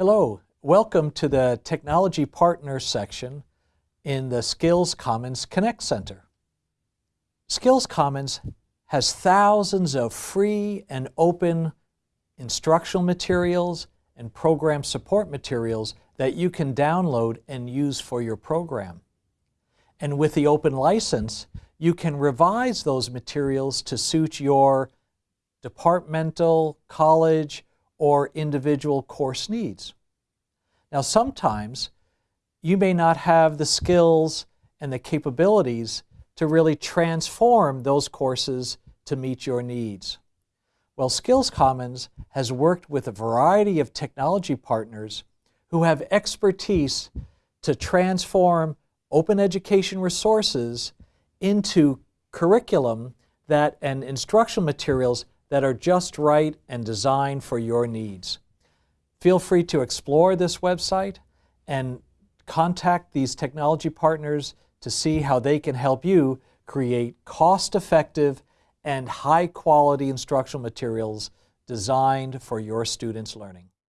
Hello, welcome to the Technology Partners section in the Skills Commons Connect Center. Skills Commons has thousands of free and open instructional materials and program support materials that you can download and use for your program. And with the open license, you can revise those materials to suit your departmental, college, or individual course needs. Now sometimes you may not have the skills and the capabilities to really transform those courses to meet your needs. Well, Skills Commons has worked with a variety of technology partners who have expertise to transform open education resources into curriculum that and instructional materials that are just right and designed for your needs. Feel free to explore this website and contact these technology partners to see how they can help you create cost-effective and high-quality instructional materials designed for your students' learning.